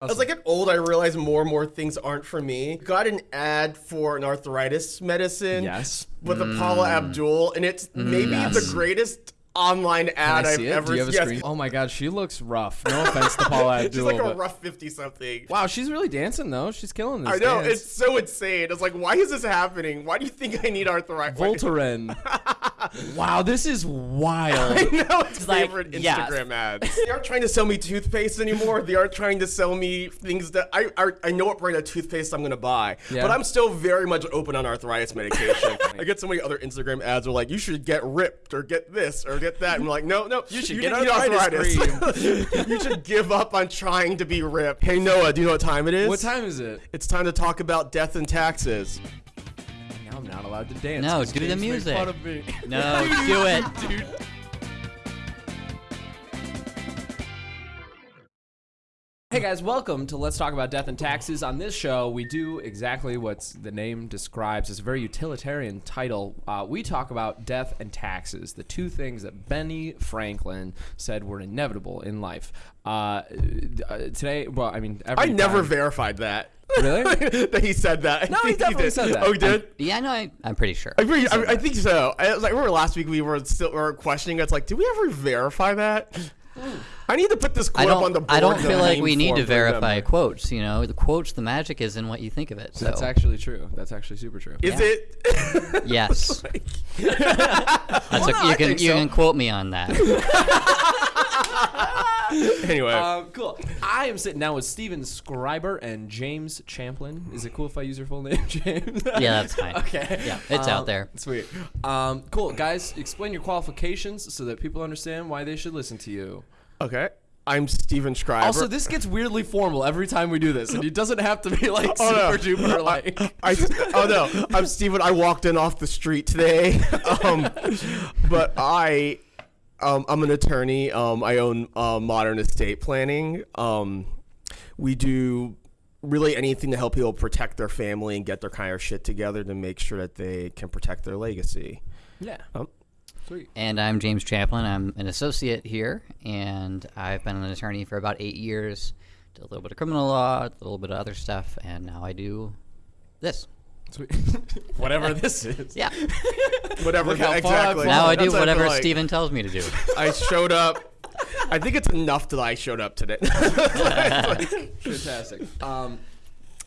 As I get old, I realize more and more things aren't for me. Got an ad for an arthritis medicine. Yes. With Paula mm. Abdul, and it's mm. maybe yes. the greatest online ad I I've it? ever Do you have a yes. Oh my god, she looks rough. No offense to Paula Abdul. She's like a but- rough fifty something. Wow, she's really dancing though. She's killing this. I know dance. it's so insane. It's like, why is this happening? Why do you think I need arthritis? Voltaren. wow, this is wild. I know it's like, favorite yeah. Instagram ads. They aren't trying to sell me toothpaste anymore. They aren't trying to sell me things that I I, I know what brand of toothpaste I'm gonna buy. Yeah. But I'm still very much open on arthritis medication. I get so many other Instagram ads are like, you should get ripped or get this or get that. And I'm like, no, no, you should need get arthritis you should give up on trying to be ripped. Hey Noah, do you know what time it is? what time is it? It's time to talk about death and taxes. Now not allowed to dance. No, 'cause do the James made music. fun of me. No, do it. dude. Hey guys, welcome to Let's Talk About Death and Taxes. On this show, we do exactly what the name describes. It's a very utilitarian title. Uh, we talk about death and taxes, the two things that Benny Franklin said were inevitable in life. Uh, uh, today, well, I mean, every I never time- verified that. Really? that he said that. No, he definitely did. said that. Oh, he did? Yeah, no, I, I'm pretty sure. I, agree, I, I think so. I, was like, remember last week we were still we were questioning. It's like, did we ever verify that? I need to put this quote up on the board. I don't feel like we need to for them. verify quotes. You know, the quotes, the magic is in what you think of it. So That's actually true. That's actually super true. Is Yeah. it? yes, that's Well, a, no, you I can you so. can quote me on that. Anyway, Um, cool. I am sitting down with Steven Scriber and James Champlin. Is it cool if I use your full name, James? Yeah, that's fine. okay. Yeah, it's out Um, there. Sweet. Um, cool. Guys, explain your qualifications so that people understand why they should listen to you. okay. I'm Steven Schreiber. Also, this gets weirdly formal every time we do this, and it doesn't have to be like Oh, no. super duper like. I, oh no, I'm Steven. I walked in off the street today. Um, but I, um, I'm an attorney. Um, I own uh, Modern Estate Planning. Um, we do really anything to help people protect their family and get their kind of shit together to make sure that they can protect their legacy. Yeah. Um, Sweet. And I'm James Chaplin. I'm an associate here, and I've been an attorney for about eight years. Did a little bit of criminal law, a little bit of other stuff, and now I do this. Sweet. Whatever this is. Yeah. Whatever. Look how far I've exactly. now I do That's whatever like. Steven tells me to do. I showed up. I think it's enough that I showed up today. Fantastic. Um,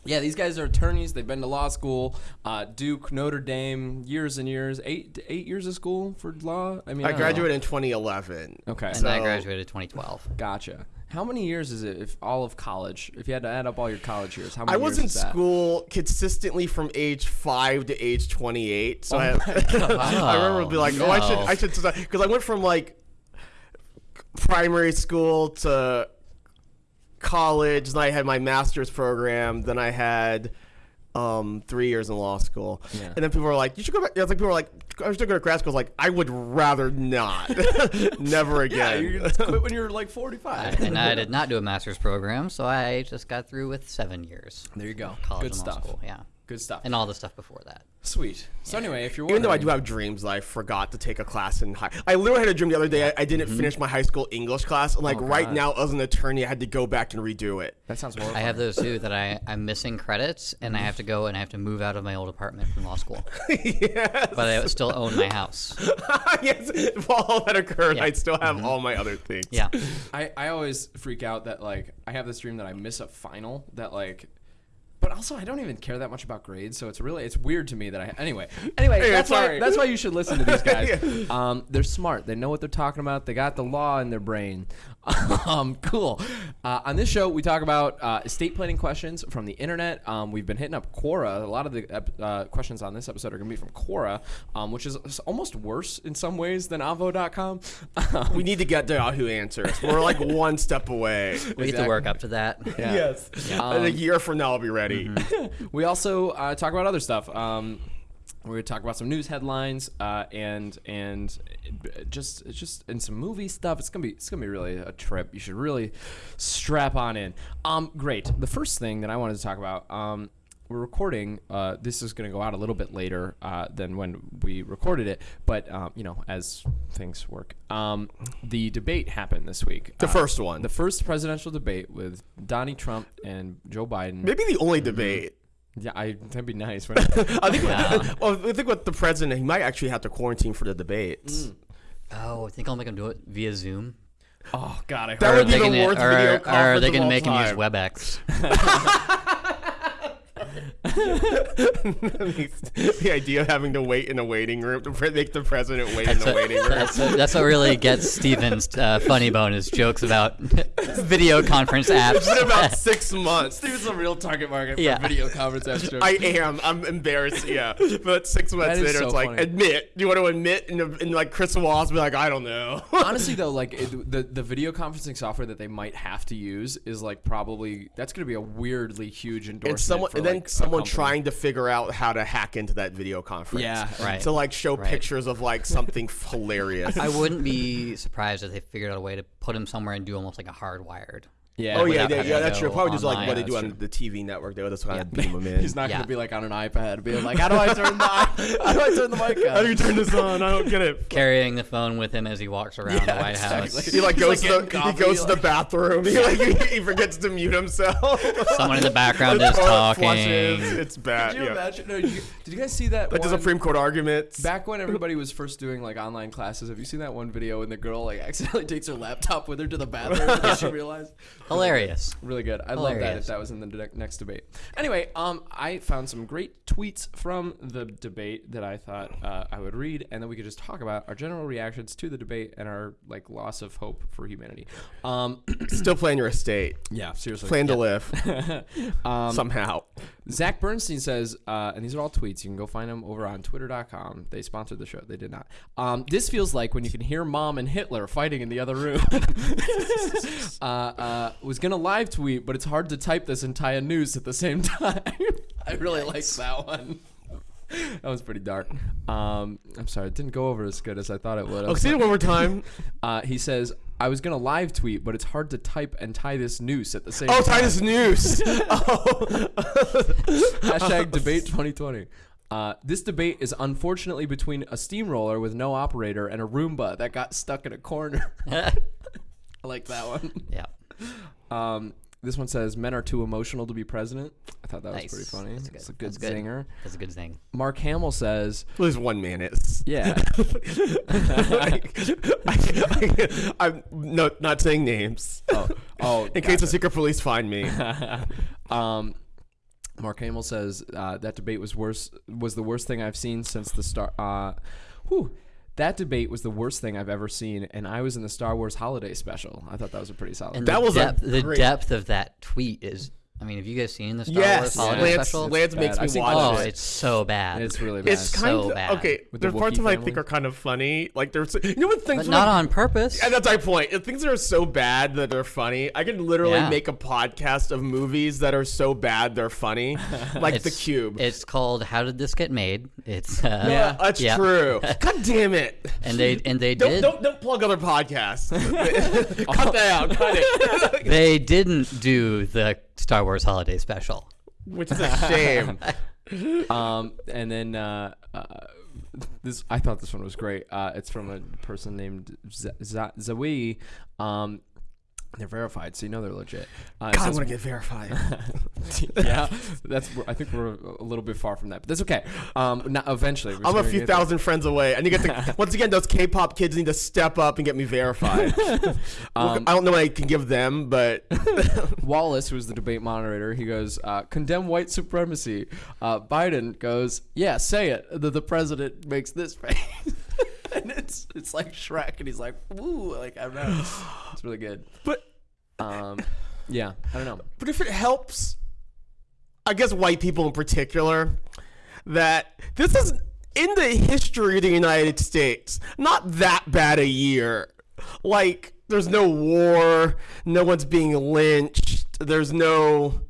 yeah, these guys are attorneys. They've been to law school, uh, Duke, Notre Dame, years and years. Eight eight years of school for law. I mean, I don't know. graduated in 2011. Okay, And so I graduated 2012. gotcha. How many years is it? If all of college, if you had to add up all your college years, how many I was years in is that? school consistently from age five to age 28. So Oh I, my God. I remember being like, oh, I should. I should, because I went from like primary school to college, then I had my master's program, then I had um, three years in law school, Yeah. and then people were like, "You should go back." It's like people were like, "I should go to grad school." I was like, "I would rather not, never Yeah, again." you quit when you're like 45. and I did not do a master's program, so I just got through with seven years. there you go. College Good and law stuff. school, yeah. Good stuff. And all the stuff before that. Sweet. So anyway, if you're Even though I do have dreams that I forgot to take a class in high. I literally had a dream the other day. I, I didn't finish my high school English class, and like Mm-hmm. Oh, right now, as an attorney, I had to go back and redo it. that sounds horrible. I have those too that I, I'm missing credits and I have to go and I have to move out of my old apartment from law school. yes. But I still own my house. yes. While all that occurred, Yeah. I still have all my other things. Yeah. I, I always freak out that like I have this dream that I miss a final that like but also I don't even care that much about grades so it's really it's weird to me that I anyway. Anyway Hey, that's why that's why you should listen to these guys. Yeah. um, they're smart. They know what they're talking about. They got the law in their brain um, cool uh, on this show we talk about uh, estate planning questions from the internet um, we've been hitting up Quora a lot of the ep- uh, questions on this episode are gonna be from Quora um, which is almost worse in some ways than Avvo.com We need to get to Yahoo Answers. We're like one step away. We have to work up to that. Yeah. Yes. In a year from now, I'll be ready. we also uh, talk about other stuff. We're gonna talk about some news headlines uh, and and just just and some movie stuff. It's gonna be it's gonna be really a trip. You should really strap on in. Um, great. The first thing that I wanted to talk about. Um, we're recording. Uh, this is going to go out a little bit later uh, than when we recorded it, but um, you know, as things work, um, the debate happened this week. The Uh, first one. the first presidential debate with Donnie Trump and Joe Biden. Maybe the only debate. Yeah, I, that'd be nice. wouldn't? I think. well, I think with the president, he might actually have to quarantine for the debates. Mm. Oh, I think I'll make him do it via Zoom. oh God, I That would be they the can- worst or, video or conference they of can all make him use. WebEx. the idea of having to wait in a waiting room to make the president wait in the waiting room. That's, that's what really gets Steven's uh, funny bone is jokes about video conference apps. It's been about six months. Dude's a real target market Yeah. for video conference apps. jokes. I am. I'm embarrassed. Yeah, but six months later, so it's like admit. Do you want to admit? And, and like Chris Wallace be like, I don't know. Honestly, though, like it, the the video conferencing software that they might have to use is like probably that's going to be a weirdly huge endorsement. and someone, for, and then like, someone company. trying to figure out how to hack into that video conference. Yeah, Right. To like show Right. pictures of like something hilarious. I wouldn't be surprised if they figured out a way to put him somewhere and do almost like a hardwired. Yeah. Oh yeah, yeah, yeah. That's true. Probably just like what they do that's on the TV network. They would just kind of beam them in. He's not gonna be like on an iPad, being like, "How do I turn the how do I turn the mic on?" How do you turn this on? I don't get it. Carrying the phone with him as he walks around the Yeah, White House. He like goes like, to getting the, he coffee, goes to the bathroom. He like he, he forgets to mute himself. Someone in the background is talking. flashes. It's bad. Did you yeah. imagine? No, did, you, did you guys see that? Like the Supreme Court arguments. Back when everybody was first doing like online classes, have you seen that one video when the girl like accidentally takes her laptop with her to the bathroom because she realized? Hilarious. Really good. I'd love that if that was in the de- next debate. Anyway, um, I found some great tweets from the debate that I thought uh, I would read, and then we could just talk about our general reactions to the debate and our like loss of hope for humanity. Um, Still playing your estate. yeah, seriously. Plan to live um, somehow. Zach Bernstein says, uh, and these are all tweets. You can go find them over on twitter.com. They sponsored the show. They did not. Um, this feels like when you can hear mom and Hitler fighting in the other room. uh, uh, was going to live tweet, but it's hard to type this and tie a news at the same time. I really like that one. That was pretty dark. Um, I'm sorry, it didn't go over as good as I thought it would. Oh, see it one more time. Uh, he says, I was going to live tweet, but it's hard to type and tie this noose at the same time. Oh, time. this noose. oh. Hashtag debate 2020. Uh, this debate is unfortunately between a steamroller with no operator and a Roomba that got stuck in a corner. I like that one. yeah. Um, this one says men are too emotional to be president. I thought that Nice. was pretty funny. That's good. It's a good That's good. zinger. That's a good thing. Mark Hamill says, Well, there's one man is. "Yeah, Like, I, am no, not saying names. oh, oh In case the secret police find me. um, Mark Hamill says uh, that debate was worse was the worst thing I've seen since the start. Uh, whew, that debate was the worst thing I've ever seen, and I was in the Star Wars Holiday Special. I thought that was a pretty solid. And That the was a depth, the great- depth of that tweet is. I mean, have you guys seen the Star Yes, Wars holiday Lance, special? Lance makes bad. me I've watch oh, it. it's so bad. it's really bad. It's kind so of bad. okay. With the parts of it I think are kind of funny. Like there's, you know, what things but not like- on purpose. And that's my point. If things are so bad that they're funny, I could literally Yeah. make a podcast of movies that are so bad they're funny, like The Cube. It's called "How Did This Get Made?" It's uh, Yeah. that's Yeah. true. God damn it! and they and they Don't, did don't don't plug other podcasts. cut that out. Cut it. they didn't do the Star Wars holiday special. Which is a shame. um, and then uh, uh, this I thought this one was great. Uh, it's from a person named Z- Z- Zawi. Um, they're verified, so you know they're legit. Uh, God, I want to get verified. yeah, that's. I think we're a little bit far from that, but that's okay. Um, now, eventually, I'm a few get there. thousand friends away. I need to get the, once again those K-pop kids need to step up and get me verified. Um, I don't know what I can give them, but Wallace, who was the debate moderator, he goes, uh, "Condemn white supremacy." Uh, Biden goes, "Yeah, say it." The, the president makes this face, and it's it's like Shrek, and he's like, "Woo!" Like I don't know, it's really good. but Um, yeah, I don't know. But if it helps, I guess white people in particular, that this is in the history of the United States, not that bad a year. Like, there's no war, no one's being lynched, there's no.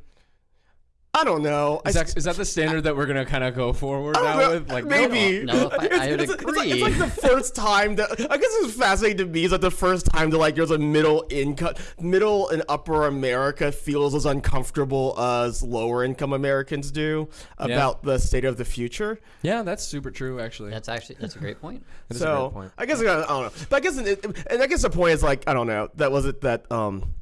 I I don't know. Is I, that, is that the standard that we're gonna kind of go forward now know, with? Like maybe. No, if I- It's- I would it's- it's like- agree. It's like, the first time that I guess it's fascinating to me is like the first time that like there's a middle income, middle and upper America feels as uncomfortable as lower income Americans do about the state of the future. Yeah, that's super true. Actually, That's actually that's a great point. That is a so great point. I guess I don't know, but I guess and I guess the point is like I don't know that was it that um.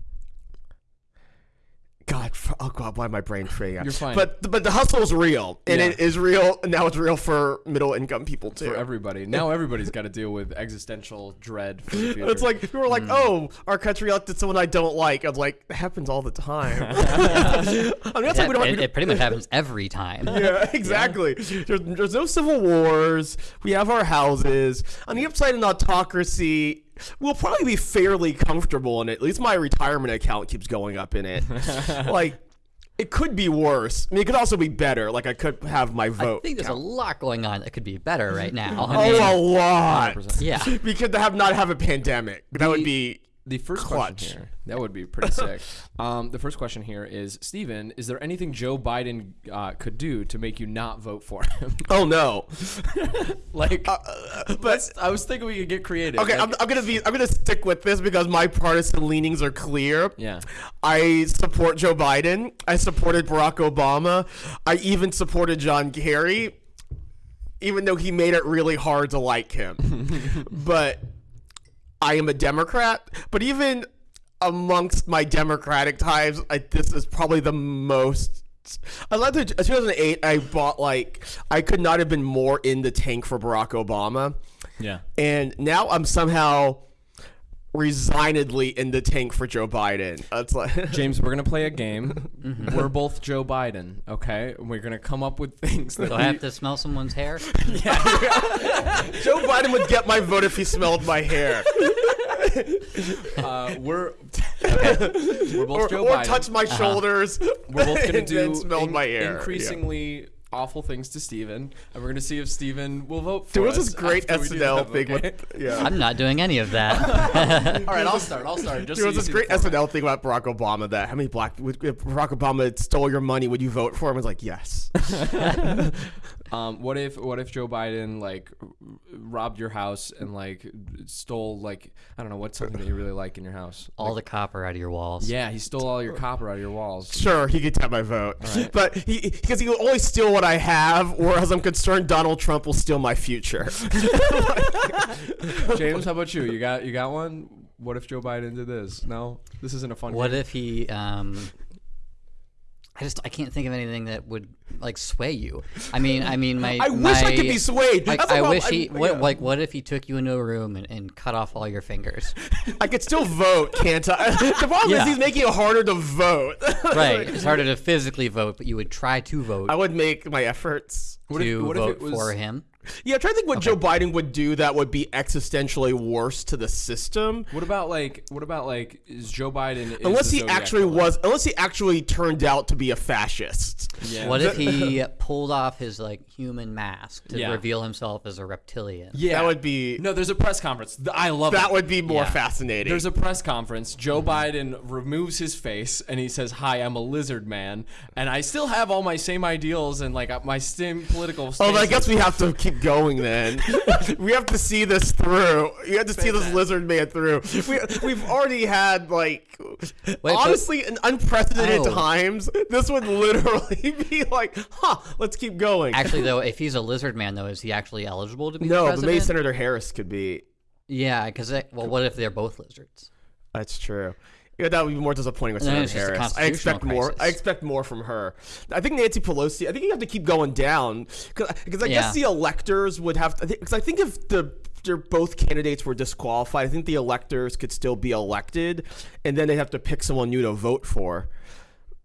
God, oh God, why am my brain trading? You're fine. But but the hustle is real, and Yeah. it is real, and now it's real for middle income people too. for everybody. Now everybody's got to deal with existential dread for the future. It's like people were like, Hmm. "Oh, our country elected someone I don't like." I'm like, "It happens all the time." I mean, that's Yeah, like we don't. it, we it pretty much happens every time. yeah, exactly. There's, there's no civil wars. We have our houses. On the upside, an autocracy. We'll probably be fairly comfortable in it. At least my retirement account keeps going up in it. like, it could be worse. I mean, it could also be better. Like, I could have my vote. I think there's a lot going on that could be better right now. I oh, mean, oh, a lot. 100%. yeah. We could have not have a pandemic. That would be the first Clutch. question here. That would be pretty sick. Um, the first question here is, Steven, is there anything Joe Biden uh, could do to make you not vote for him? Oh no. like, but I was thinking we could get creative. Okay, Like- I'm, I'm gonna be. I'm gonna stick with this because my partisan leanings are clear. Yeah. I support Joe Biden. I supported Barack Obama. I even supported John Kerry, even though he made it really hard to like him. but I am a Democrat. But even amongst my Democratic times, I, this is probably the most. I love the 2008. I bought like I could not have been more in the tank for Barack Obama yeah. and now I'm somehow resignedly in the tank for Joe Biden. That's like James, we're gonna play a game. Mm-hmm. We're both Joe Biden, okay? And We're gonna come up with things that Do I we- have to smell someone's hair? yeah. Joe Biden would get my vote if he smelled my hair uh, we're we're both or, Joe or Biden. touch my shoulders. we're both gonna do then smelled in- my hair. increasingly awful things to Steven, and we're gonna see if Steven will vote for Dude, us. what's this great after we do SNL thing okay? with yeah. I'm not doing any of that. All right, I'll start. I'll start. Just There so was this great. SNL thing about Barack Obama that how many black if Barack Obama stole your money, would you vote for him? I was like, yes. Um, what if what if Joe Biden like robbed your house and like stole like I don't know what's something that you really like in your house? All the copper out of your walls. Yeah, he stole all your copper out of your walls. Sure, he could have my vote, right. but he because he will only steal what I have, whereas I'm concerned Donald Trump will steal my future. James, how about you? You got you got one? What if Joe Biden did this? No, this isn't a fun. What game. if he? Um, I just I can't think of anything that would like sway you. I mean, I mean, my I wish I could be swayed. Like, I wish he. I- what, yeah. Like, what if he took you into a room and, and cut off all your fingers? I could still vote, can't I? The problem Yeah. is he's making it harder to vote. right. It's harder to physically vote, but you would try to vote I would make my efforts. What if- to what if vote it was- for him. Yeah, I'm trying to think what Joe Biden would do that would be existentially worse to the system. What about like what about like is Joe Biden is Unless he actually killer? was, unless he actually turned out to be a fascist. Yeah. What if he pulled off his like human mask to Yeah. reveal himself as a reptilian? Yeah, That would be No, there's a press conference. Th- I love that it. would be more Yeah. fascinating. There's a press conference. Joe Biden removes his face and he says, "Hi, I'm a lizard man, and I still have all my same ideals and like uh, my same political." Oh, I guess we have to keep going then. we have to see this through. You have to see this lizard man through. We, we've already had like, but- honestly, in unprecedented Oh. times, this would literally be like, huh, let's keep going. Actually, though, if he's a lizard man, though, is he actually eligible to be no, but maybe Senator Harris could be. Yeah, because well, what if they're both lizards? That's true. Yeah, that would be more disappointing with Senator it's just a Harris. I expect constitutional more. I expect more from her. I think Nancy Pelosi. I think you have to keep going down because I Yeah. guess the electors would have. Because I think if the both candidates were disqualified, I think the electors could still be elected, and then they'd have to pick someone new to vote for.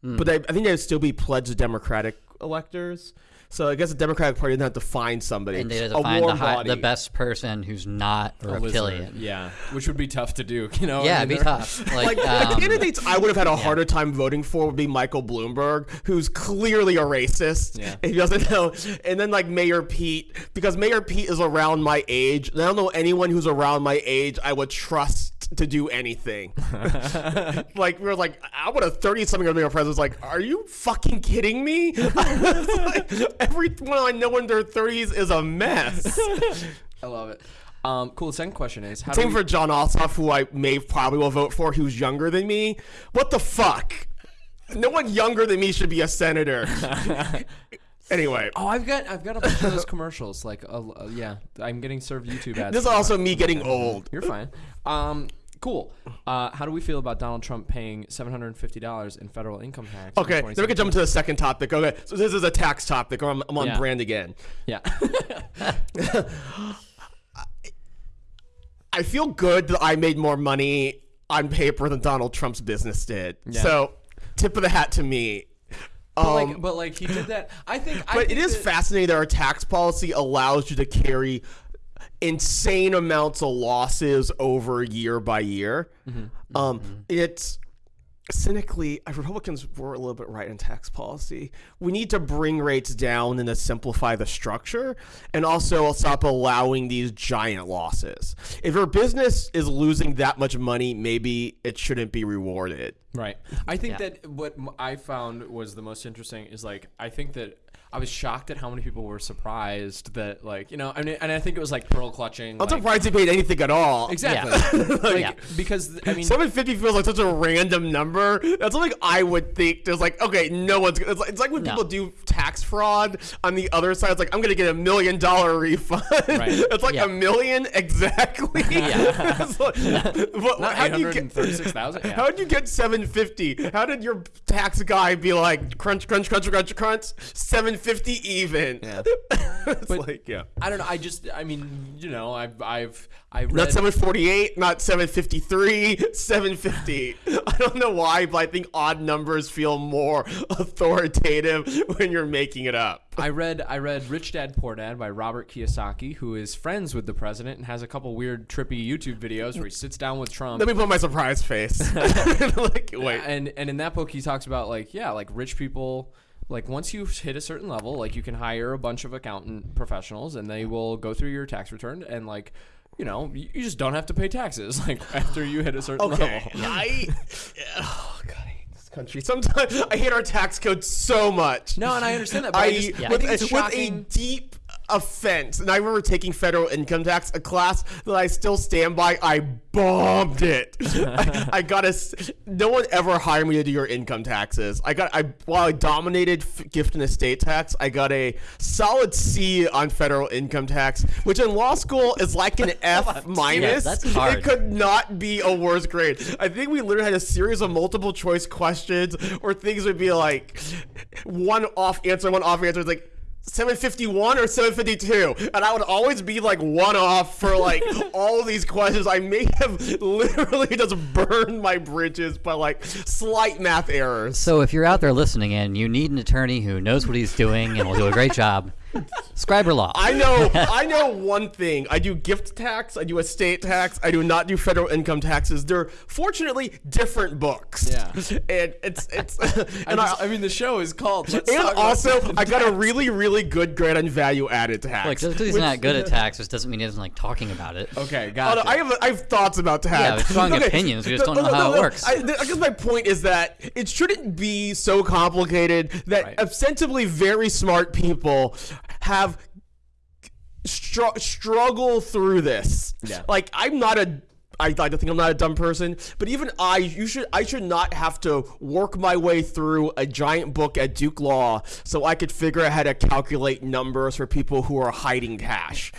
Hmm. But I, I think they'd still be pledged Democratic electors. So I guess the Democratic Party didn't have to find somebody. And they had to a find the, warm high, body. the best person who's not a reptilian. Yeah, which would be tough to do. You know. Yeah, I it'd be tough. Like, Like the um, candidates, I would have had a harder time voting for would be Michael Bloomberg, who's clearly a racist. Yeah. If he doesn't know, and then like Mayor Pete, because Mayor Pete is around my age. And I don't know anyone who's around my age I would trust to do anything. like we were like, I would have thirty something year old president was like, are you fucking kidding me? like, everyone I know in their thirties is a mess. I love it. Um, cool. The second question is how Same for Jon Ossoff, who I may probably will vote for, who's younger than me. What the fuck? No one younger than me should be a senator. anyway, Oh, I've got I've got a bunch of those commercials. Like, uh, uh, yeah, I'm getting served YouTube ads. this is also me getting old. You're fine. Um, cool. Uh, how do we feel about Donald Trump paying seven hundred and fifty dollars in federal income tax? in Okay, then we can jump into the second topic. Okay, so this is a tax topic, or I'm, I'm on Yeah. brand again. Yeah. I feel good that I made more money on paper than Donald Trump's business did. Yeah. So, tip of the hat to me. but, Um, like, but like he did that. I think. I but it think is that- fascinating that our tax policy allows you to carry insane amounts of losses over year by year. Mm-hmm. Um, It's cynically, Republicans were a little bit right in tax policy. We need to bring rates down and to simplify the structure, and also stop allowing these giant losses. If your business is losing that much money, maybe it shouldn't be rewarded. Right. I think Yeah. that what I found was the most interesting is like I think that I was shocked at how many people were surprised that like you know I mean and I think it was like pearl clutching. I'm like- surprised he paid anything at all. Exactly. like, Yeah. Because I mean. 750 feels like such a random number. That's something I would think. There's like, okay, no one's. It's like, it's like when No. people do tax fraud on the other side. It's like I'm gonna get a million dollar refund. Right. it's like Yeah. a million exactly. Yeah. Like- but Not how do you get? 836,000? Yeah. How did you get 750? How did your tax guy be like crunch, crunch, crunch, crunch, crunch? 750 even. Yeah. it's like yeah. I don't know. I just, I mean, you know, I've, I've, I read. Not 748, not 753, 750. I don't know why, but I think odd numbers feel more authoritative when you're making it up. I read, I read Rich Dad Poor Dad by Robert Kiyosaki, who is friends with the president and has a couple weird, trippy YouTube videos where he sits down with Trump. Let me put my surprise face. like, wait. and and in that book he talks about like yeah like rich people like once you hit a certain level like you can hire a bunch of accountant professionals and they will go through your tax return and like you know you you just don't have to pay taxes like after you hit a certain Okay. level I. Oh, God, I hate this country. Sometimes I hate our tax code so much. no and i understand that but i, I, just, I with, think it's with a deep offense, and I remember taking federal income tax, a class that I still stand by. I bombed it. I, I got a. No one ever hired me to do your income taxes. I got. I while I dominated f- gift and estate tax, I got a solid C on federal income tax, which in law school is like an F minus. that's hard. It could not be a worse grade. I think we literally had a series of multiple choice questions where things would be like one off answer, one off answer. It's like 751 or 752 and i would always be like one off for like all these questions. I may have literally just burned my bridges by like slight math errors. So if you're out there listening and you need an attorney who knows what he's doing and will do a great job, Scriber Law. I know I know one thing. I do gift tax, I do estate tax, I do not do federal income taxes. They're fortunately different books. Yeah. And it's it's I, and I, just, I mean the show is called Let's and Talk also Income I got a really really good grade on value added tax. like just because he's which- not good at taxes doesn't mean he doesn't like talking about it. okay got no, I have I have thoughts about tax. Yeah, with strong opinions, we just don't know how it works. I, I guess my point is that it shouldn't be so complicated that Right. ostensibly very smart people have str- struggle through this. Yeah. Like I'm not a I like to think I'm not a dumb person, but even I, you should, I should not have to work my way through a giant book at Duke Law so I could figure out how to calculate numbers for people who are hiding cash.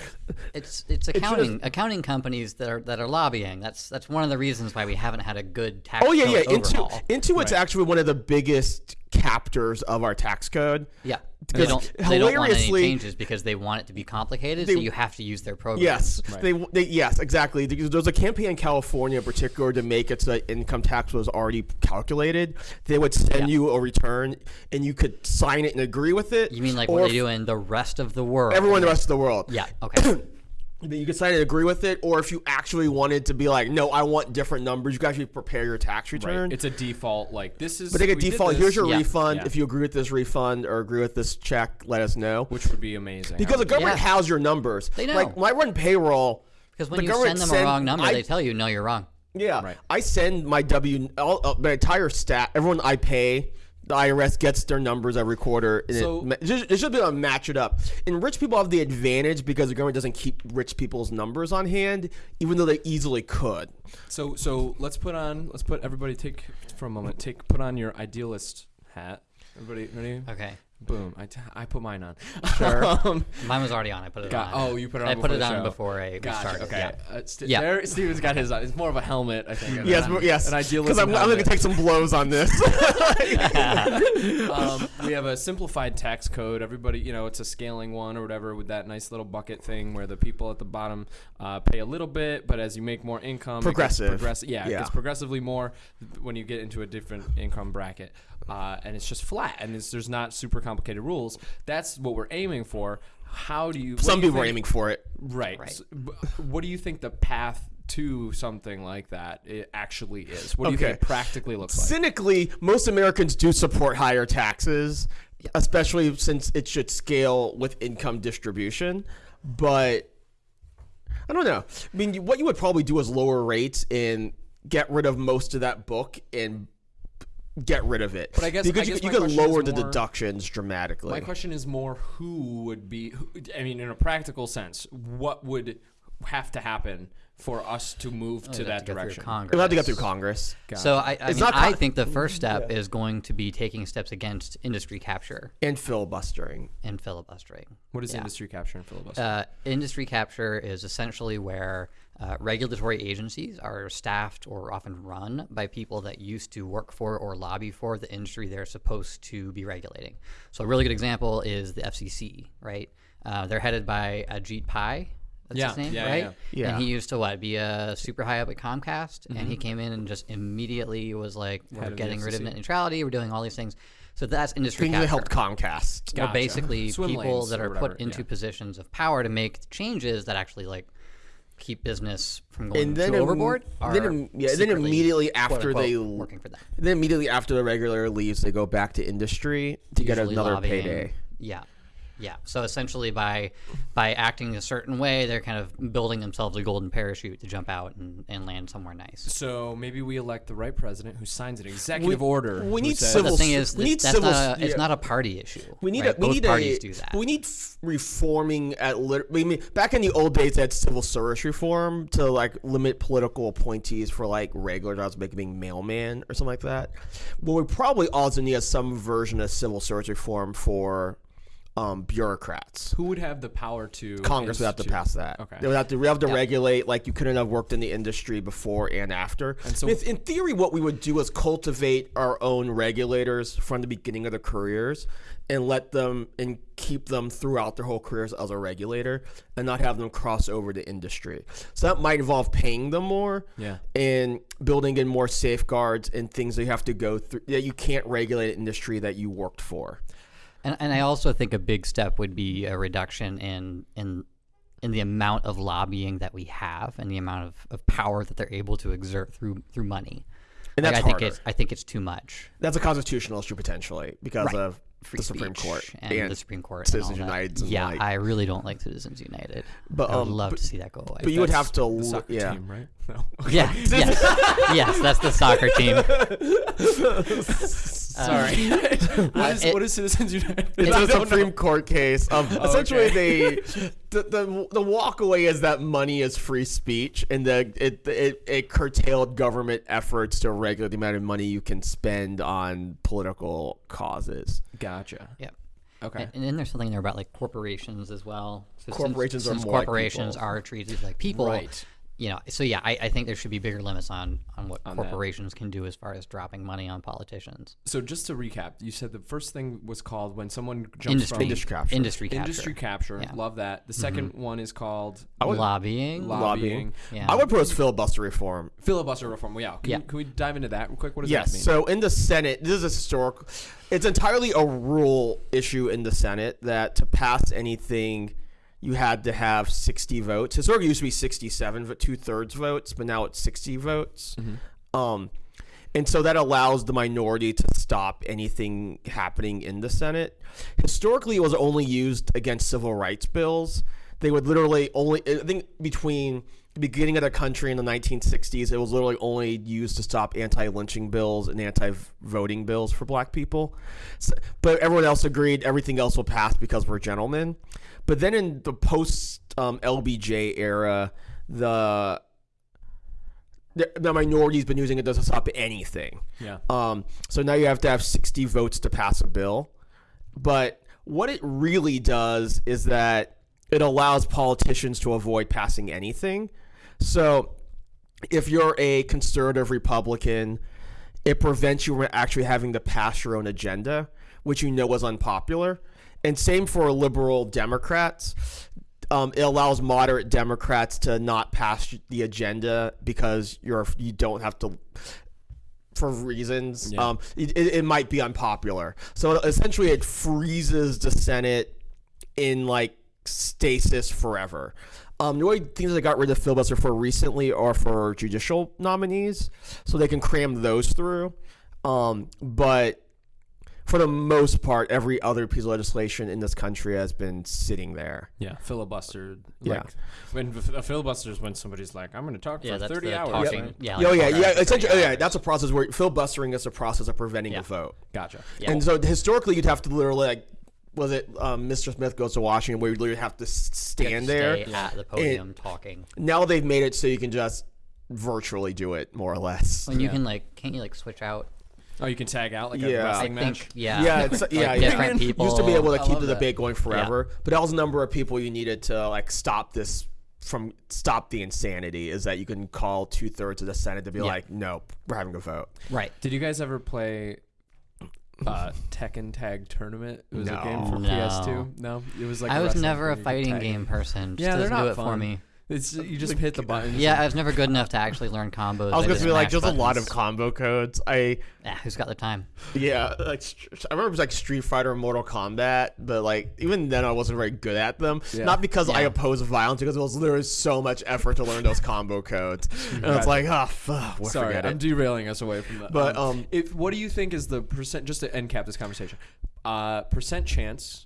It's it's accounting accounting companies that are that are lobbying. That's that's one of the reasons why we haven't had a good tax. Oh yeah, yeah. code Into overhaul. Intuit's actually one of the biggest captors of our tax code. Yeah. They don't, they don't want any hilariously- changes because they want it to be complicated, so you have to use their program. Yes, they, they yes exactly. There was a campaign in California in particular to make it so that income tax was already calculated. They would send Yeah. you a return, and you could sign it and agree with it. You mean like what if- they do in the rest of the world? Everyone in the rest of the world. Yeah. Okay. That you could sign and agree with it, or if you actually wanted to be like, no, I want different numbers, you could actually prepare your tax return. Right. It's a default. Like this is. but they get default. Here's your Yeah. refund. Yeah. If you agree with this refund or agree with this check, let us know. which would be amazing. Because the government Yeah. has your numbers. They know. Like when I run payroll, Because when the you send them a wrong number, I- they tell you, no, you're wrong. Yeah, Right. I send my W, all, uh, my entire staff, everyone I pay. The IRS gets their numbers every quarter, and So- it, should, it should be able to match it up. And rich people have the advantage because the government doesn't keep rich people's numbers on hand, even though they easily could. So so let's put on let's put everybody take for a moment take put on your idealist hat. Everybody ready? Okay. Boom. I, t- I put mine on. Sure. um, Mine was already on. I put it got, on. oh, you put it on. I put it on show. before I Gotcha. started. Okay. Yeah. Uh, St- Yeah. There, Steven's got his on. It's more of a helmet, I think. Yes, but- yes. An idealism Because I'm, I'm going to take some blows on this. um, we have a simplified tax code. Everybody, you know, it's a scaling one or whatever with that nice little bucket thing where the people at the bottom uh, pay a little bit, but as you make more income, Progressive. progressi- yeah, it Yeah. gets progressively more when you get into a different income bracket, uh, and it's just flat, and it's, there's not super complicated rules. That's what we're aiming for. How do you? some do you people are aiming for it. Right. Right. S- b- what do you think the path to something like that it actually is? What do you think it practically looks like? Cynically, most Americans do support higher taxes, especially since it should scale with income distribution. But I don't know. I mean, what you would probably do is lower rates and get rid of most of that book and get rid of it. But I guess- I because guess you, could lower the more- deductions dramatically. My question is more who would be, who, I mean, in a practical sense, what would have to happen for us to move to that to direction? Congress. You'll have to get through Congress So I, I, mean, not I think the first step is going to be taking steps against industry capture and filibustering. and filibustering. What is Yeah. industry capture and filibuster? Uh, industry capture is essentially where uh, regulatory agencies are staffed or often run by people that used to work for or lobby for the industry they're supposed to be regulating. So a really good example is the FCC, right? Uh, they're headed by Ajit Pai. That's Yeah, his name, yeah, right? yeah. Yeah. And he used to what be a super high up at Comcast, and he mm-hmm. came in and just immediately was like, "We're of getting rid of net neutrality. We're doing all these things." So that's industry Things that helped Comcast. Well, basically Swim people that are put into yeah. positions of power to make changes that actually like keep business from going And then too im- overboard. then are im- yeah, then immediately after quote-unquote, they working for them, Then immediately after the regular leaves, they go back to industry to get another lobbying. payday. Yeah, yeah. So essentially, by by acting a certain way, they're kind of building themselves a golden parachute to jump out and, and land somewhere nice. so maybe we elect the right president who signs an executive order. we need says- civil the thing is, we need that's civil not s- a, it's yeah. not a party issue. We need right? a, we Both need parties a, do that. We need reforming at lit- I mean back in the old days they had civil service reform to like limit political appointees for like regular jobs like being mailman or something like that. Well, we probably also need some version of civil service reform for um, bureaucrats. who would have the power to Congress would have to pass that. Okay. They would have to, we have to regulate like you couldn't have worked in the industry before and after. And so- in, in theory, what we would do is cultivate our own regulators from the beginning of their careers and let them and keep them throughout their whole careers as a regulator and not have them cross over to industry. So that might involve paying them more Yeah. and building in more safeguards and things that you have to go through that you can't regulate an industry that you worked for. And, and I also think a big step would be a reduction in in in the amount of lobbying that we have and the amount of, of power that they're able to exert through through money. And Like, that's I think harder. it's I think it's too much. That's a constitutional issue potentially because Right. of Free the Supreme Court and, the Supreme Court. Citizens and. United Yeah, like- I really don't like Citizens United. But, I would um, love but- to see that go away. But you would have to, yeah. team, right? No. yeah, yes, yes, that's the soccer team. Sorry. Um, what, is, uh, it- what is Citizens United? It's I a don't Supreme know. Court case of essentially okay. they the, the the walk away is that money is free speech and the it, it it curtailed government efforts to regulate the amount of money you can spend on political causes. Gotcha. Yep. Okay. And, and then there's something there about like corporations as well. So since- Corporations are since more like corporations people. are treated like people. Right. You know, so yeah, I, I think there should be bigger limits on on what that. corporations can do as far as dropping money on politicians. So just to recap, you said the first thing was called when someone jumps Industry, from Industry capture. Industry capture. industry capture. Yeah. Love that. The mm-hmm. 2nd one is called would, lobbying. lobbying. yeah. I would propose filibuster reform. Filibuster reform. Well, yeah. Can, Yeah. We, can we dive into that real quick? What does Yes. that mean? So in the Senate, this is a historic. It's entirely a rule issue in the Senate that to pass anything, you had to have 60 votes. Historically, it used to be 67, but two thirds votes, but now it's 60 votes. Um, and so that allows the minority to stop anything happening in the Senate. Historically, it was only used against civil rights bills. They would literally only, I think, between the beginning of the country in the 1960s, it was literally only used to stop anti lynching bills and anti voting bills for black people. So, but everyone else agreed everything else will pass because we're gentlemen. But then in the post um, LBJ era, the the, minority's been using it to stop anything. Yeah. Um, so now you have to have 60 votes to pass a bill. But what it really does is that it allows politicians to avoid passing anything. So if you're a conservative Republican, it prevents you from actually having to pass your own agenda, which you know is unpopular. And same for liberal Democrats. Um, it allows moderate Democrats to not pass the agenda because you're you don't have to for reasons. Yeah. Um, it, it, might be unpopular. So essentially, it freezes the Senate in like stasis forever. Um, the only things that got rid of filibuster for recently are for judicial nominees, so they can cram those through. Um, but for the most part, every other piece of legislation in this country has been sitting there. Yeah. Filibuster. Yeah. When a filibuster is when somebody's like, I'm going to talk yeah, for 30 hours. talking. right? Yeah, oh yeah, yeah. Essentially, oh, yeah. That's a process where filibustering is a process of preventing Yeah. a vote. Gotcha. Yeah. And so historically, you'd have to literally like, was it um, Mr. Smith goes to Washington, where you literally have to s- You have stand to there. stay at the podium talking. Now they've made it so you can just virtually do it more or less. When you Yeah. can like, can't you like switch out? Oh, you can tag out like Yeah. a I I wrestling match? think yeah. Yeah, it's, Like yeah, different yeah. people. Used to be able to I keep love the that. debate going forever, but that was the number of people you needed to like stop this from stop the insanity. Is that you can call two thirds of the Senate to be like, nope, we're having a vote. Right. Did you guys ever play uh, Tekken Tag Tournament? It was a game for No. PS2. No, it was like I was never a thing, you could fighting tag game person. Just Yeah, they're doesn't not do it fun. for me. It's you just hit the button. Yeah, I was never good enough to actually learn combos. I was gonna just be like, mash there's a lot of combo codes. I Ah, who's got the time? yeah, like I remember it was like Street Fighter and Mortal Kombat, but like even then I wasn't very good at them. Yeah. Not because I oppose violence, because it was literally so much effort to learn those combo codes, and it's like, oh, fuck, we'll Sorry, I'm it. derailing us away from that. But, um, if what do you think is the percent? Just to end cap this conversation, uh, percent chance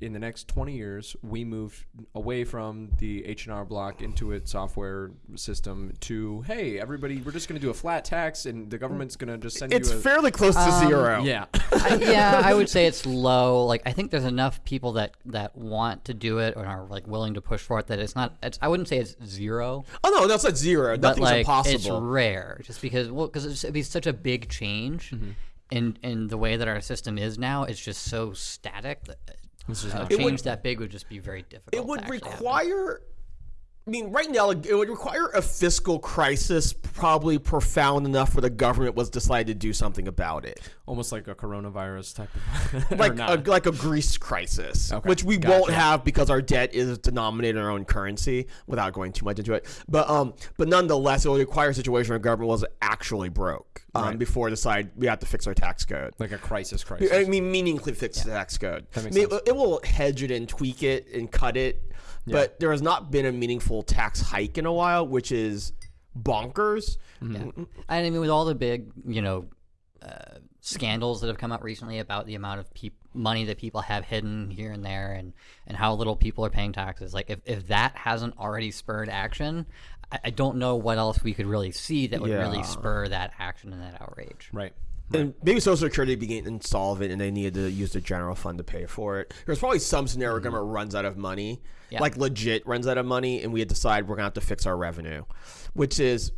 in the next 20 years we move away from the H&R block Intuit software system to hey everybody we're just going to do a flat tax and the government's going to just send It's you a fairly close to um, zero. yeah I, yeah, I would say it's low. Like I think there's enough people that that want to do it or are like willing to push for it that it's not. It's, I wouldn't say it's zero, Oh no, that's not zero. but Nothing's like impossible. it's rare. Just because well, because it'd be such a big change. Mm-hmm. In, in the way that our system is now, it's just so static. That This is uh, a change would- that big would just be very difficult. it would actually happen. I mean, right now, it would require a fiscal crisis, probably profound enough where the government was decided to do something about it, almost like a coronavirus type of like a, like a Greece crisis, Okay, which we won't have because our debt is denominated in our own currency. Without going too much into it, but um, but nonetheless, it would require a situation where government was actually broke um, Right. before it decide we have to fix our tax code. like a crisis crisis I mean, meaningfully fix the tax code. That makes I mean, sense. It will hedge it and tweak it and cut it, but there has not been a meaningful tax hike in a while, which is bonkers. Yeah. And I mean, with all the big, you know, uh, scandals that have come out recently about the amount of peop- money that people have hidden here and there and, and how little people are paying taxes, like if, if that hasn't already spurred action, I, I don't know what else we could really see that would Yeah. really spur that action and that outrage. right And maybe Social Security became insolvent and they needed to use the general fund to pay for it. There's probably some scenario where mm-hmm. government runs out of money, Yeah. like legit runs out of money, and we had decide we're going to have to fix our revenue, which is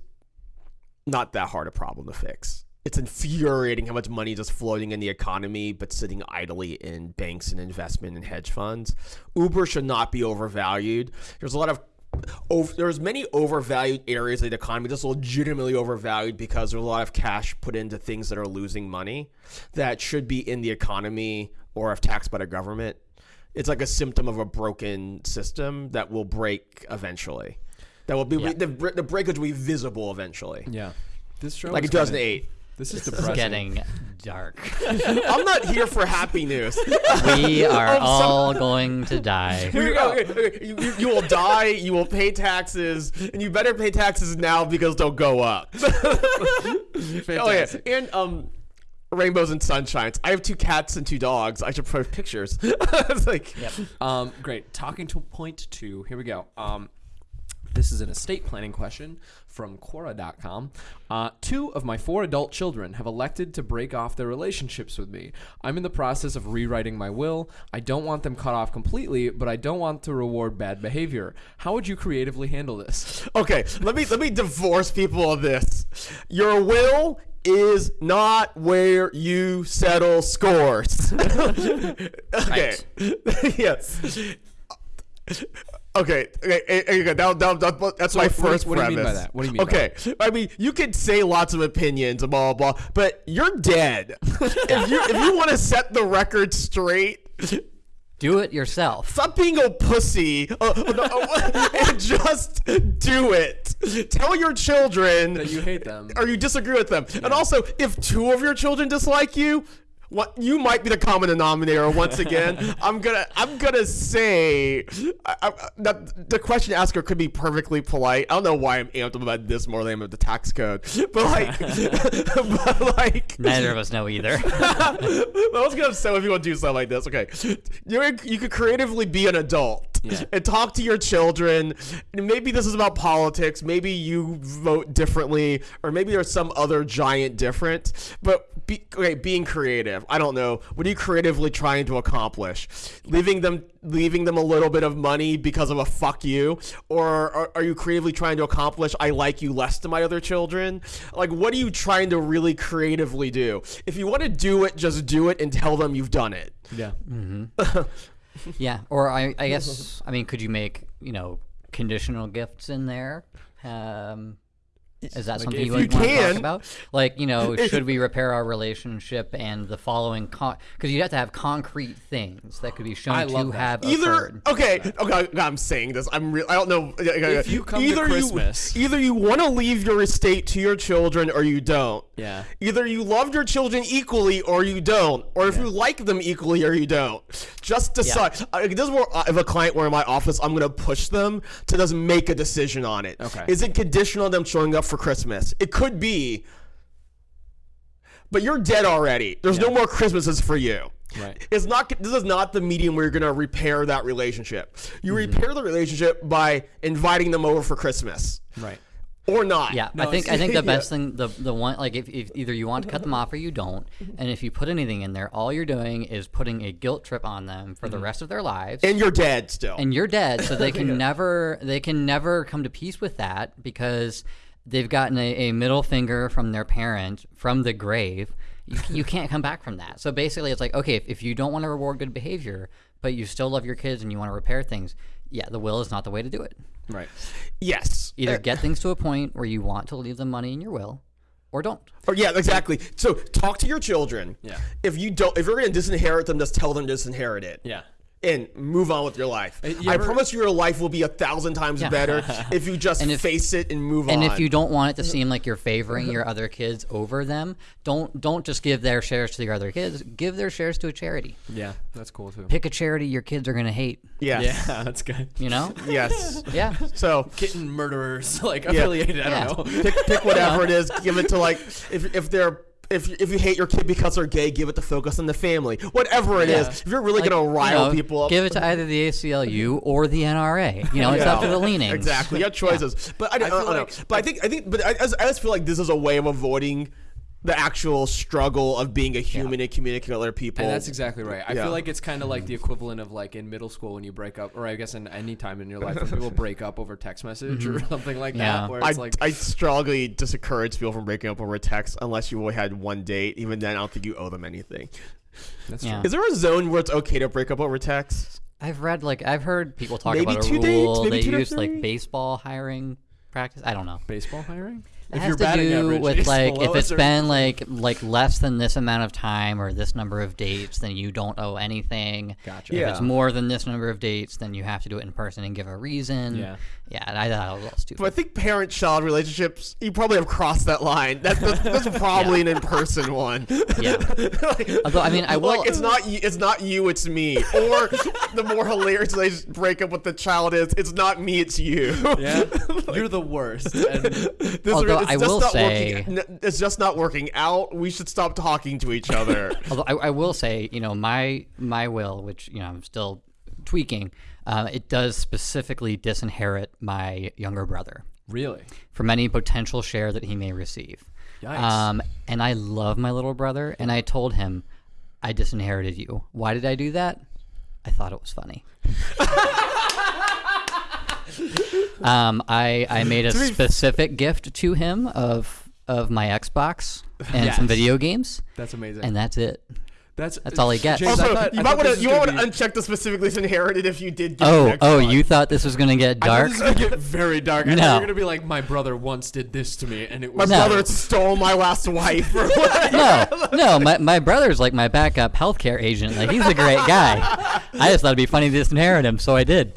not that hard a problem to fix. It's infuriating how much money is just floating in the economy but sitting idly in banks and investment and hedge funds. Uber should not be overvalued. There's a lot of over, there's many overvalued areas of the economy that's legitimately overvalued because there's a lot of cash put into things that are losing money that should be in the economy or if taxed by the government. It's like a symptom of a broken system that will break eventually. That will be Yeah. the, the breakage will be visible eventually, Yeah. This show like in is kinda- 2008. This is This is depressing. getting dark. I'm not here for happy news. we are I'm so- all going to die. Here we go. Okay, okay, You, you, you will die. You will pay taxes, and you better pay taxes now because they'll go up. Oh yeah, and um, rainbows and sunshines. I have two cats and two dogs. I should post pictures. it's like, Um, great. Talking to point two. Here we go. Um, this is an estate planning question from Quora.com. Uh, two of my four adult children have elected to break off their relationships with me. I'm in the process of rewriting my will. I don't want them cut off completely, but I don't want to reward bad behavior. How would you creatively handle this? okay, let me let me divorce people of this. Your will is not where you settle scores. okay. yes. Okay, okay, okay, okay, that, that, that, that's my what do you- first what do you mean by that? What do you mean by Okay, I mean you could say lots of opinions blah blah, blah but you're dead. if you if you want to set the record straight, Do it yourself. Stop being a pussy uh, no, uh, and just do it. Tell your children That you hate them. or you disagree with them. And also, if two of your children dislike you, what you might be the common denominator once again. I'm gonna I'm gonna say I, I, that the question asker could be perfectly polite. I don't know why I'm amped about this more than I'm about the tax code, but like, but like, Neither of us know either. I was gonna say if you want to do something like this, okay, you you could creatively be an adult Yeah. and talk to your children. And maybe this is about politics. Maybe you vote differently, or maybe there's some other giant different. But be, okay, being creative. I don't know. What are you creatively trying to accomplish? Leaving them leaving them a little bit of money because of a fuck you, or are, are you creatively trying to accomplish I like you less than my other children? Like, what are you trying to really creatively do? If you want to do it, just do it and tell them you've done it. Yeah. Mm-hmm. yeah. Or I, I guess, I mean, could you make, you know, conditional gifts in there? Um, is that something you you would want to can. talk about? Like, you know, should we repair our relationship and the following? Because you'd have to have concrete things that could be shown I to love that. have either occurred. okay okay i'm saying this i'm real i don't know If you come to Christmas- you either you want to leave your estate to your children or you don't Yeah. either you love your children equally or you don't or if you like them equally or you don't just decide I this is where I have a client where in my office i'm going to push them to just make a decision on it Okay. is it conditional on them showing up for christmas it could be but you're dead already there's no more christmases for you Right. it's not. This is not the medium where you're gonna repair that relationship. You Mm-hmm. repair the relationship by inviting them over for Christmas, Right. Or not. Yeah, No, I think I think the yeah. best thing the the one like if, if either you want to cut them off or you don't, and if you put anything in there, all you're doing is putting a guilt trip on them for the Mm-hmm. rest of their lives. and you're dead still. and you're dead so they can never they can never come to peace with that because they've gotten a, a middle finger from their parent from the grave you, you can't come back from that so basically it's like okay if, if you don't want to reward good behavior but you still love your kids and you want to repair things yeah the will is not the way to do it Right. yes. either Uh, get things to a point where you want to leave them money in your will or don't or yeah, exactly. So talk to your children. Yeah. If you don't, if you're gonna disinherit them, just tell them to disinherit it. Yeah. And move on with your life. Uh, you I ever- promise you, your life will be a thousand times better if you just if- face it and move and on. if you don't want it to seem like you're favoring your other kids over them don't don't just give their shares to your other kids give their shares to a charity Yeah. That's cool too. pick a charity your kids are going to hate Yeah, Yeah, that's good. you know yes. yeah So Kitten murderers, like affiliated. I don't know. pick, pick whatever it is. Give it to like if if they're. If, if you hate your kid because they're gay, give it to focus on the family. Whatever it is, Yeah. if you're really Like, gonna you rile know, people up, give it to either the ACLU or the NRA. You know, it's up to the leanings. Exactly, you have choices. But I, don't- I, uh, feel uh, know. like- But I think I think, but I, I I just feel like this is a way of avoiding the actual struggle of being a human and communicating with other people. And that's exactly right. I Yeah. feel like it's kind of like the equivalent of like in middle school when you break up, or I guess in any time in your life when people break up over text message or mm-hmm. something like Yeah. that, where I, like, I strongly discourage people from breaking up over text unless you only had one date. Even then, I don't think you owe them anything. that's Yeah. true. Is there a zone where it's okay to break up over text? I've read like I've heard people talk Maybe about a two dates, maybe they two to use like baseball hiring practice. I don't know. Baseball hiring? It has to do with like if it's been like like less than this amount of time or this number of dates, then you don't owe anything. Gotcha. If Yeah. it's more than this number of dates, then you have to do it in person and give a reason. Yeah. Yeah, I thought it was a little stupid. But I think parent-child relationships, you probably have crossed that line. That, that's, that's probably an in-person one. Yeah. Although I mean, I will. like it's not you, it's not you, it's me. Or the more hilarious they break up with the child is, it's not me, it's you. Yeah, you're the worst. And This Although it's I just will not say- working, it's just not working out. We should stop talking to each other. Although I, I will say, you know, my my will, which you know I'm still tweaking, uh, it does specifically disinherit my younger brother really, from any potential share that he may receive. Yikes. Um, and I love my little brother, and I told him, I disinherited you. Why did I do that? I thought it was funny. um, I I made a specific gift to him of of my Xbox and Yes. some video games, that's amazing. and that's it. that's that's all he gets. James, I also, thought- you I might want to you was gonna want to uncheck the specifically inherited if you did. Get Oh, an oh, Xbox. you thought this was gonna get I dark? this was gonna get very dark. I thought No. you were gonna be like, my brother once did this to me, and it My was No. brother stole my last wife. Or no, no, my, my brother's like my backup healthcare agent. Like he's a great guy. I just thought it'd be funny to disinherit him, so I did.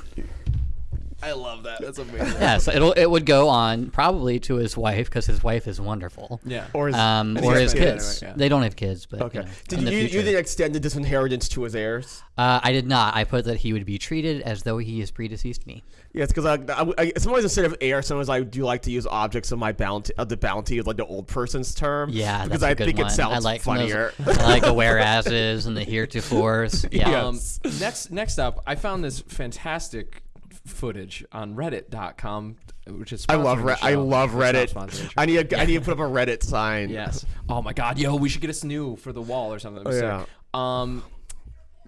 I love that. That's amazing. Yeah, so it'll it would go on probably to his wife because his wife is wonderful. Yeah. Or his, Um, or his kids kids. anyway, yeah. They don't have kids, but okay. you know, Did in the you you future. then extend the disinheritance to his heirs? Uh, I did not. I put that he would be treated as though he has predeceased me. Yes, because I, I, I, sometimes instead of heir, sometimes I do like to use objects of my bounty, of the bounty, like the old person's term. Yeah, because that's a I good think one. it sounds I like some of those- funnier. I like the whereases and the heretofores. Yeah. Um, next, next up, I found this fantastic footage on Reddit.com, which is I love sponsoring Re- I love Reddit. I need a, I need to put up a Reddit sign. Yes. Oh my God, yo, we should get a new for the wall or something. Oh, sick. Um,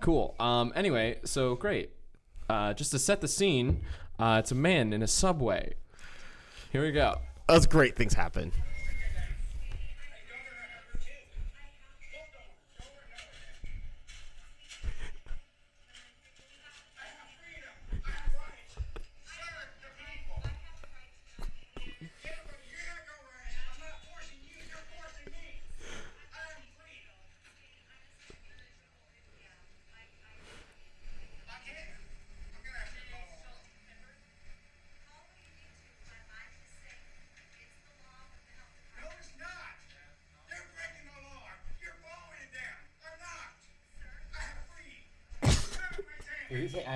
cool. Um, anyway, so great. Uh, just to set the scene, uh, it's a man in a subway. Here we go. Those great things happen.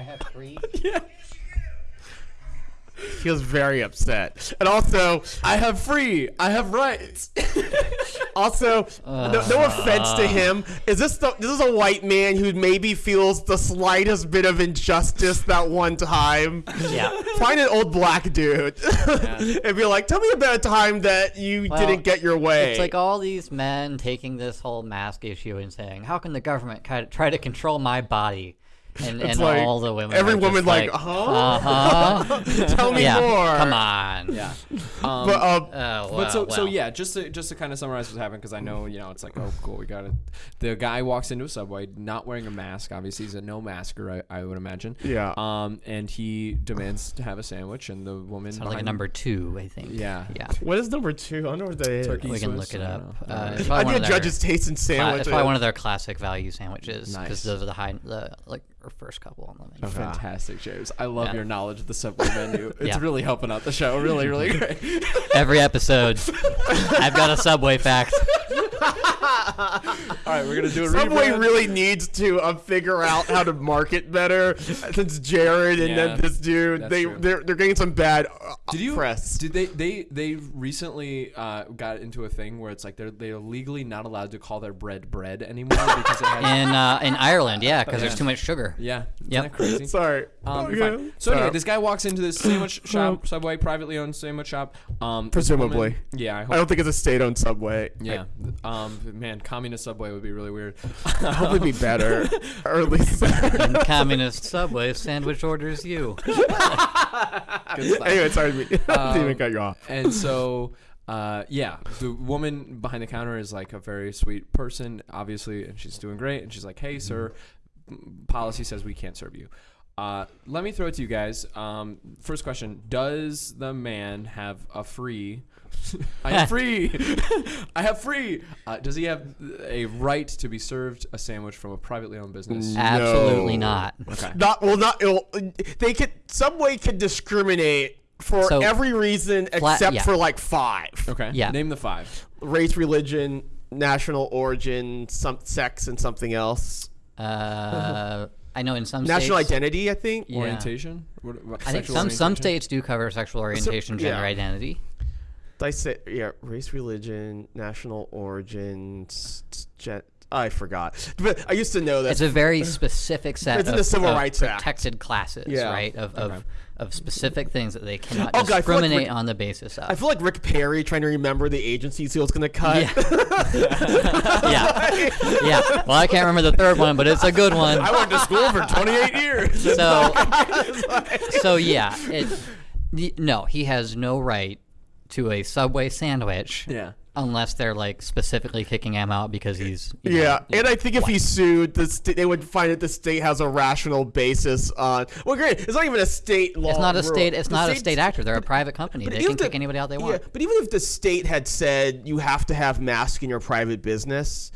I have three? He was very upset, and also, I have free. I have rights. also, no, no offense to ah. him. Is this the, this is a white man who maybe feels the slightest bit of injustice that one time? Yeah. Find an old black dude and be like, "Tell me about a time that you Well, didn't get your way." It's like all these men taking this whole mask issue and saying, "How can the government try to control my body?" And, and like all the women, every are just woman like, like, "Huh? uh huh, Tell me yeah, more. come on, yeah. Um, But um, Oh, But so, well, so yeah, just to, just to kind of summarize what's happened, because I know you know it's like, oh, cool, we got it. The guy walks into a subway, not wearing a mask. Obviously, he's a no masker, I, I would imagine. Yeah. Um, and he demands to have a sandwich, and the woman Sounds like a number two, I think. Yeah. yeah. what is number two? I don't know what that is. Turkey We can Swiss, look it up. don't. Uh, I probably one need of a their judge's taste in cla- sandwiches. it's probably one of their classic value sandwiches Nice. because those are the high, the like or first couple on the menu. Okay. Fantastic, James. I love Yeah. your knowledge of the subway menu. It's Yeah. really helping out the show. Really, really great. Every episode, I've got a Subway fact. All right, we're gonna do a Subway rebrand. really needs to uh, figure out how to market better. Since Jared and Yeah, then this dude they true. they're, they're getting some bad uh, Did you press. Did they they they recently uh, got into a thing where it's like they're they're legally not allowed to call their bread bread anymore because it has In uh, in Ireland, yeah, because Yeah. there's too much sugar. yeah isn't Yep. that crazy Sorry. Um, Okay. you're. So anyway, Sorry. this guy walks into this sandwich shop, Subway, privately owned sandwich shop. Um, Presumably. woman- yeah, I hope. I don't think it's a state-owned Subway. yeah. Um, man, communist Subway would be really weird. I'd probably be better, or at least. And communist Subway sandwich orders you. Good stuff. anyway, sorry, to be- didn't Um, even cut you off. and so uh, yeah the woman behind the counter is like a very sweet person obviously and she's doing great and she's like hey sir m- policy says we can't serve you Uh, let me throw it to you guys. Um, first question: Does the man have a free? I am free. I have free. Uh, does he have a right to be served a sandwich from a privately owned business? Absolutely No. not. Okay. Not well, not it'll, they could Subway could discriminate for So, every reason flat- except yeah. for like five: Okay. Yeah. Name the five. race, religion, national origin, some sex, and something else. Uh, I know in some National states, identity, I think. Yeah. Orientation. What, what, I think sexual some some orientation? states do cover sexual orientation, gender yeah. identity. Did I say yeah? Race, religion, national origin. s- s- I forgot, but I used to know that. It's a very specific set It's in of, the Civil of Rights Act. protected classes, Yeah. right? Of, of of specific things that they cannot Oh, God, I feel like discriminate Rick- on the basis of. I feel like Rick Perry trying to remember the agencies he was going to cut. yeah, yeah. Well, I can't remember the third one, but it's a good one. I went to school for 28 years. So, oh, so yeah, it, no, he has no right to a Subway sandwich. Yeah. Unless they're like specifically kicking him out because he's you know, Yeah, and I think if he sued, the st- they would find that the state has a rational basis on. Well, great, it's not even a state law. it's not a rule. state. It's The not a state actor. They're a private company. They even can kick anybody out they Yeah, want. but even if the state had said you have to have masks in your private business,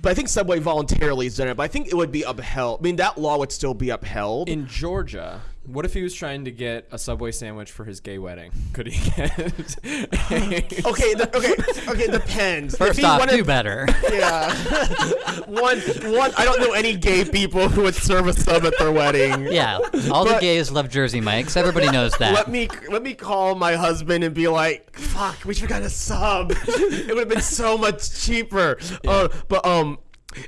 but I think Subway voluntarily has done it. But I think it would be upheld. I mean, that law would still be upheld. In Georgia, what if he was trying to get a Subway sandwich for his gay wedding? Could he get? okay, the, okay, okay. It depends. If First he off, wanted- do better. Yeah. one, one. I don't know any gay people who would serve a sub at their wedding. yeah, all the gays love Jersey Mikes. Everybody knows that. Let me let me call my husband and be like, "Fuck, we should have got a sub. it would have been so much cheaper." Uh, but um,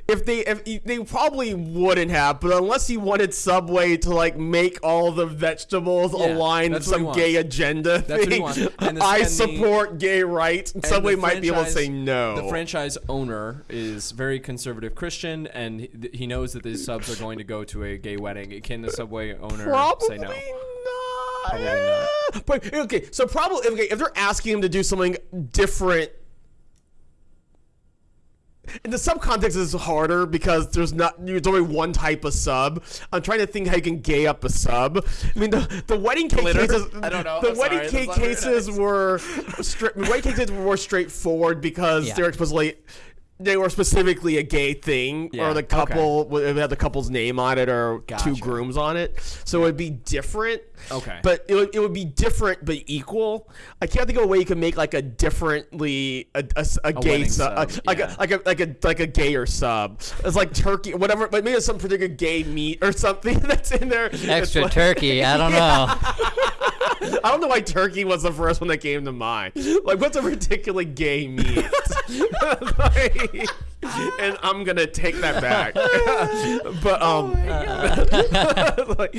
if they if they probably wouldn't have, but unless he wanted Subway to like make all the vegetables Yeah, align with that's what he some gay agenda That's what he thing. The- I and the- support gay rights, Subway might be able to say no. The franchise owner is very conservative Christian, and he, he knows that these subs are going to go to a gay wedding. Can the Subway owner Probably say no? not. Probably not. But okay, so probably okay, if they're asking him to do something different. In the sub context is harder because there's not there's only one type of sub. I'm trying to think how you can gay up a sub. I mean the the wedding cake Glitter? cases. I don't know. The I'm wedding sorry, cake that's cases were straight. Wedding cake cases were more straightforward because Yeah. they were supposedly they were specifically a gay thing, Yeah, or the okay. couple it had the couple's name on it, or two grooms on it. So it would be different. Okay. But it would, it would be different but equal. I can't think of a way you can make like a differently a a gay wedding sub, sub, a, like, yeah. a, like a like a like a gayer sub. It's like turkey, whatever. But maybe it's some particular gay meat or something that's in there. Extra like- turkey. I don't know. I don't know why turkey was the first one that came to mind. Like, what's a particularly gay meat? Like, and I'm gonna take that back. but um, like,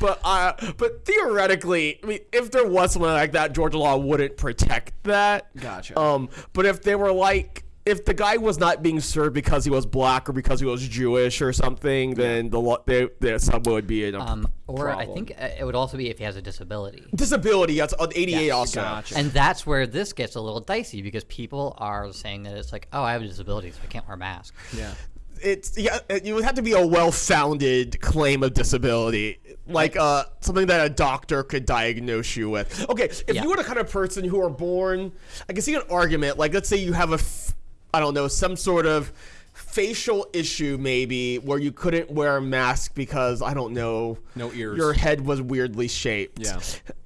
but uh, but theoretically, I mean, if there was something like that, Georgia law wouldn't protect that. Gotcha. Um, but if they were like. If the guy was not being served because he was black or because he was Jewish or something, then the law, the, the sub would be a Um, or I think uh, it would also be if he has a disability. disability. That's on ADA Yes, also. Gotcha. And that's where this gets a little dicey because people are saying that it's like, oh, I have a disability, so I can't wear a mask. yeah. it's yeah, it would have to be a well-founded claim of disability, like uh something that a doctor could diagnose you with. Okay, if Yeah. you were the kind of person who are born, I can see an argument. Like, let's say you have a, f- I don't know, some sort of facial issue maybe where you couldn't wear a mask because I don't know, No ears. your head was weirdly shaped. Yeah.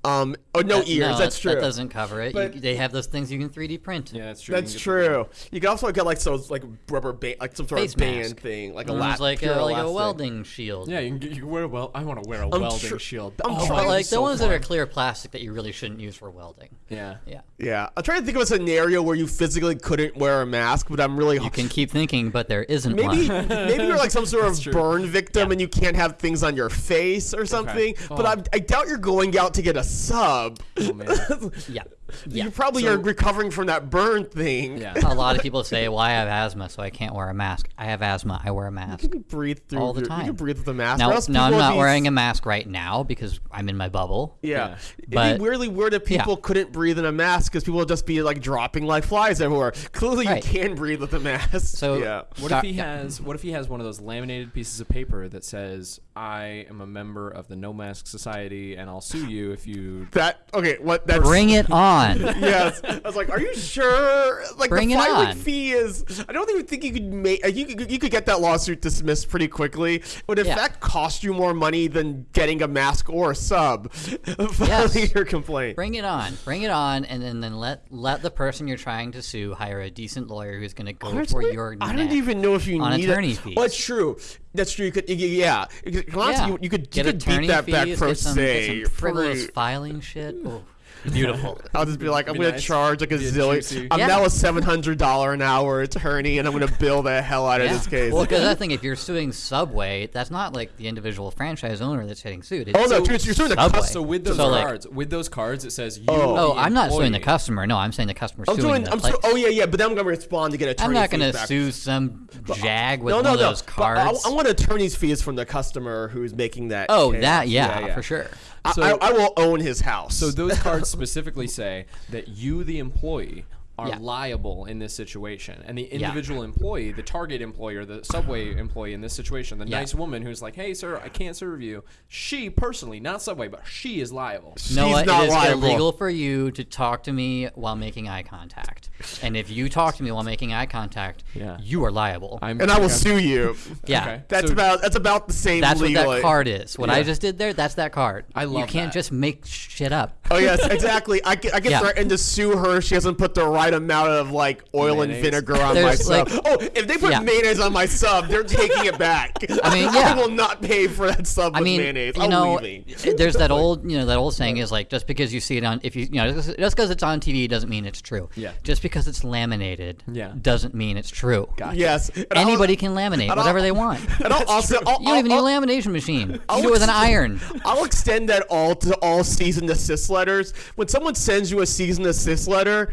Um. Oh, no That- ears. no, that's that- true. That doesn't cover it. But- you, they have those things you can 3D print. Yeah, that's true. You That's can get true. You can also get like those like rubber band, like some sort Face of band mask. thing, like a One la- was like a, like a welding shield. Yeah, you can, get, you can wear a well. I want to wear a welding tr- shield. I'm oh, trying- But that'd like the so ones that are clear plastic that you really shouldn't use for welding. Yeah. Yeah. Yeah, I'm trying to think of a scenario where you physically couldn't wear a mask, but I'm really You can keep thinking, but there isn't maybe one. maybe you're like some sort of true. burn victim and you can't have things on your face or something. But Oh. I, I doubt you're going out to get a sub. Oh man. Yeah. Yeah. You probably So- are recovering from that burn thing. Yeah. a lot of people say, "Well, I have asthma, so I can't wear a mask." I have asthma. I wear a mask. You can breathe through All the your- You can breathe with a mask. Now, or else now I'm not be- wearing a mask right now because I'm in my bubble. Yeah, Yeah. it'd But- be weirdly weird if Yeah. people couldn't breathe in a mask because people would just be like dropping like flies everywhere. Clearly, Right. you can breathe with a mask. So- yeah, What if he yeah. has? What if he has one of those laminated pieces of paper that says, "I am a member of the No Mask Society, and I'll sue you if you." that okay. What that's Bring it on. yes. I was like, are you sure? Like Bring the it filing on. fee is. I don't even think you could make. Uh, you could, you could get that lawsuit dismissed pretty quickly. Would in Yeah. fact cost you more money than getting a mask or a sub. Filing your complaint. Bring it on. Bring it on, and then, then let let the person you're trying to sue hire a decent lawyer who's going to go for your. I don't even know if you on need attorney it. fees. Well, it's true. That's true. You could, you, yeah. You could, Yeah. you, you could, get you could beat that fees, back pro some, se. some frivolous pretty- filing shit. Oh, beautiful. I'll just be like, I'm Be gonna nice. charge like a zillion. I'm Yeah. now a seven hundred dollar an hour attorney, and I'm gonna bill the hell out of this case. Well, because I think if you're suing Subway, that's not like the individual franchise owner that's getting sued. It's oh no, so- you're, you're suing the customer. So with those So, like- cards, with those cards, it says you. Oh. Oh, I'm not suing the customer. No, I'm saying the customer I'm suing suing. the I'm place. su- Oh yeah, yeah. But then I'm gonna respond to get attorney I'm not gonna back. sue some jag with No, one no, of no. those But I, cards. I want attorney's fees from the customer who's making that. oh, case. that yeah, Yeah, yeah. for sure. I, So- I, I will own his house. So those cards specifically say that you, the employee, are Yeah. liable in this situation, and the individual employee, the target employer, the Subway employee in this situation, the Yeah. nice woman who's like, "Hey, sir, I can't serve you." She personally, not Subway, but she is liable. No, She's what? not it is liable. illegal for you to talk to me while making eye contact. And if you talk to me while making eye contact, Yeah. you are liable. I'm, and I will okay. sue you. yeah. Okay. That's So- about that's about the same. That's what that card is. What I just did there, that's that card. I love. You can't that. just make shit up. Oh yes, exactly. I get, I get Yeah. threatened to sue her. She hasn't put the right amount of like oil and vinegar on my sub. like- oh, if they put Yeah. mayonnaise on my sub, they're taking it back. I mean, yeah. I will not pay for that sub I with mean, mayonnaise. you I'm know, leaving. Eh, there's that old, you know, that old saying is like, just because you see it on, if you, you know, just because it's on TV doesn't mean it's true. Yeah. Just because it's laminated, Yeah. doesn't mean it's true. Yes. And I'll- Anybody can laminate I'll- whatever they want. And I'll also, I'll, You don't even I'll- need a lamination machine. I'll can do it with an iron. I'll extend that all to all cease and desist letters. When someone sends you a cease and desist letter,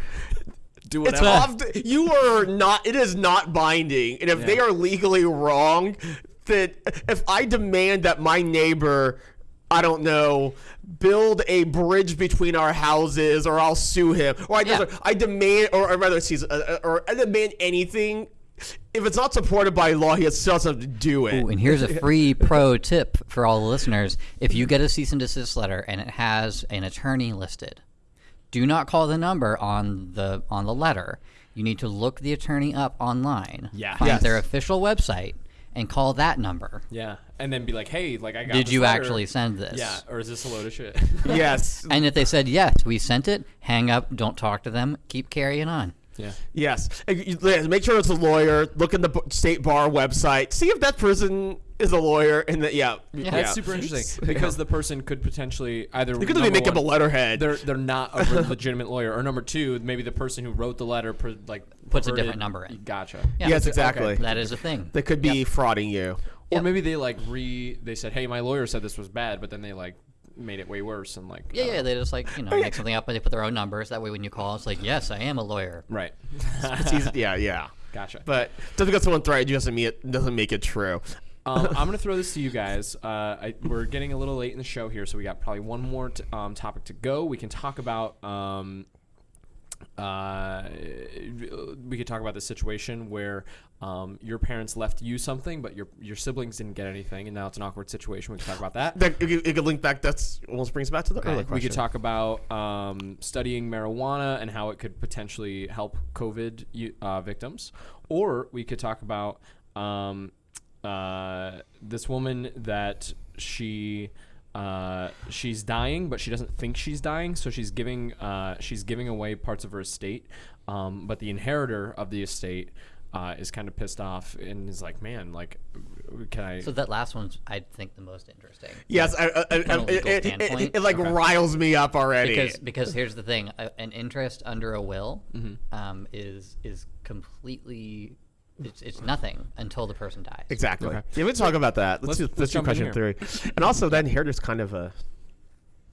Do it's whatever. off. You are not. It is not binding, and if they are legally wrong, that if I demand that my neighbor, I don't know, build a bridge between our houses, or I'll sue him, or I, Yeah. I demand, or, or rather, excuse, uh, or I demand anything. If it's not supported by law, he still has to do it. Ooh, and here's a free pro tip for all the listeners. If you get a cease and desist letter and it has an attorney listed, do not call the number on the on the letter. You need to look the attorney up online. Yeah. Find Yes. their official website and call that number. Yeah, and then be like, "Hey, like I got." Did this you letter. actually send this? Yeah, or is this a load of shit? yes. And if they said yes, we sent it, hang up, don't talk to them, keep carrying on. yeah. Yes. And you- yeah, Make sure it's a lawyer. Look in the state bar website. See if that person is a lawyer. And that yeah, yeah. That's super interesting because the person could potentially either You could number make up a letterhead. They're they're not a legitimate lawyer, or number two, maybe the person who wrote the letter per, like Puts a different number in. Gotcha. Yeah. yes, Okay. exactly. That is a thing. They could be frauding you. Or Yep. maybe they like re they said, "Hey, my lawyer said this was bad," but then they like made it way worse and like Yeah, uh, yeah, they just like, you know, make something up and they put their own numbers. That way when you call, it's like, yes, I am a lawyer. right. Yeah, yeah. gotcha. But just because someone threatened you doesn't mean it doesn't make it true. Um, I'm gonna throw this to you guys. Uh, I, we're getting a little late in the show here, so we got probably one more t- um, topic to go. We can talk about. Um, uh, we could talk about the situation where um, your parents left you something, but your your siblings didn't get anything, and now it's an awkward situation. We can talk about that. That it, could- it could link back. That's almost brings back to the earlier we could talk about um, studying marijuana and how it could potentially help COVID uh, victims, or we could talk about um, uh, this woman that she uh, she's dying, but she doesn't think she's dying, so she's giving uh, she's giving away parts of her estate, um, but the inheritor of the estate. Uh, is kind of pissed off and is like, man, like, can I? So that last one's, I think, the most interesting. Yes, I, I, I, From a it, legal it, it, standpoint? it, like Okay. riles me up already. Because because here's the thing, an interest under a will Mm-hmm. um, is is completely it's, it's nothing until the person dies. exactly. Okay. Yeah, we can talk about that. Let's Let's- do, let's let's do question three. And also, then here there's kind of a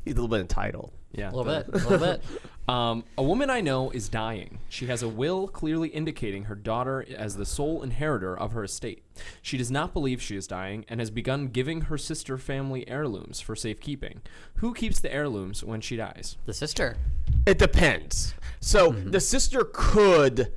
He's a little bit entitled. Yeah, A little the- bit. A little bit. Um, a woman I know is dying. She has a will clearly indicating her daughter as the sole inheritor of her estate. She does not believe she is dying and has begun giving her sister family heirlooms for safekeeping. Who keeps the heirlooms when she dies? The sister. It depends. So the sister could.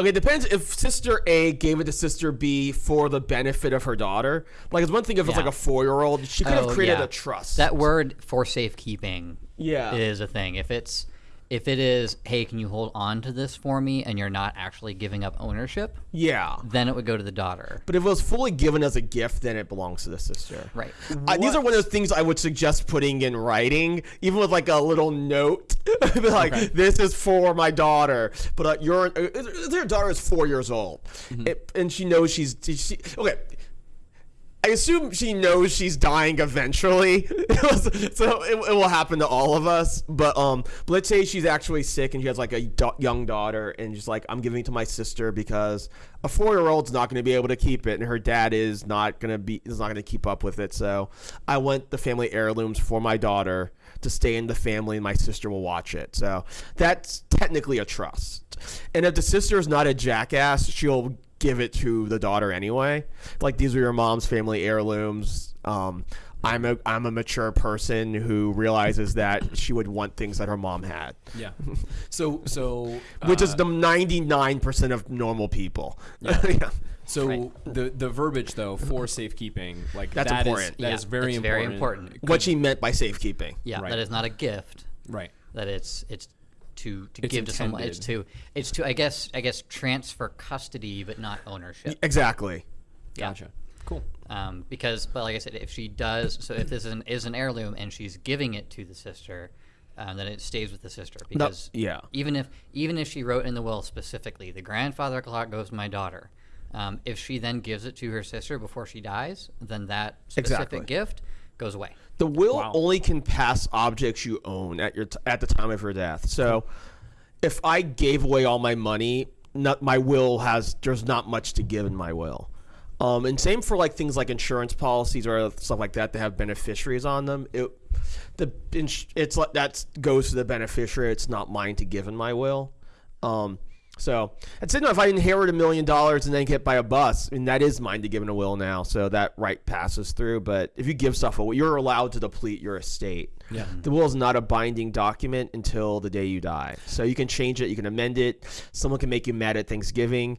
Okay, it depends if sister A gave it to sister B for the benefit of her daughter. Like, it's one thing if it's like a four year old. She could have Oh, created yeah. a trust. That word for safekeeping Yeah. is a thing. If it's if it is, hey, can you hold on to this for me and you're not actually giving up ownership, yeah. then it would go to the daughter. But if it was fully given as a gift, then it belongs to the sister. Right. Uh, these are one of those things I would suggest putting in writing, even with like a little note, like this is for my daughter. But uh, your uh, their daughter is four years old, It- and she knows she's she, okay. I assume she knows she's dying eventually, so it, it will happen to all of us. But um, but let's say she's actually sick and she has like a da- young daughter, and she's like, "I'm giving it to my sister because a four year old's not going to be able to keep it, and her dad is not going to be is not going to keep up with it. So I want the family heirlooms for my daughter to stay in the family, and my sister will watch it. So that's technically a trust. And if the sister is not a jackass, she'll give it to the daughter anyway. Like these are your mom's family heirlooms. Um, I'm a I'm a mature person who realizes that she would want things that her mom had, Yeah. So so which uh, is the 99% of normal people. Yeah. so the the verbiage though for safekeeping like That's that is- important. that Yeah, is very it's important. very important. What she meant by safekeeping. Yeah, Right. that is not a gift. Right. That it's it's to to It's give to someone. It's to it's to I guess I guess transfer custody but not ownership. Exactly. Yeah. Gotcha. Cool. Um, because, but like I said, if she does, so if this is an, is an heirloom and she's giving it to the sister, um, then it stays with the sister. Because yeah. even if even if she wrote in the will specifically, the grandfather clock goes to my daughter. Um, if she then gives it to her sister before she dies, then that specific Exactly. gift goes away. The will Wow. only can pass objects you own at your t- at the time of your death. So, if I gave away all my money, not my will has there's not much to give in my will. Um, and same for like things like insurance policies or stuff like that that have beneficiaries on them. It the it's like that goes to the beneficiary. It's not mine to give in my will. Um, so I'd say no. If I inherit a million dollars and then get hit by a bus, and that is mine to give in a will now. So that right passes through. But if you give stuff away, you're allowed to deplete your estate. Yeah. The will is not a binding document until the day you die. So you can change it, you can amend it. Someone can make you mad at Thanksgiving.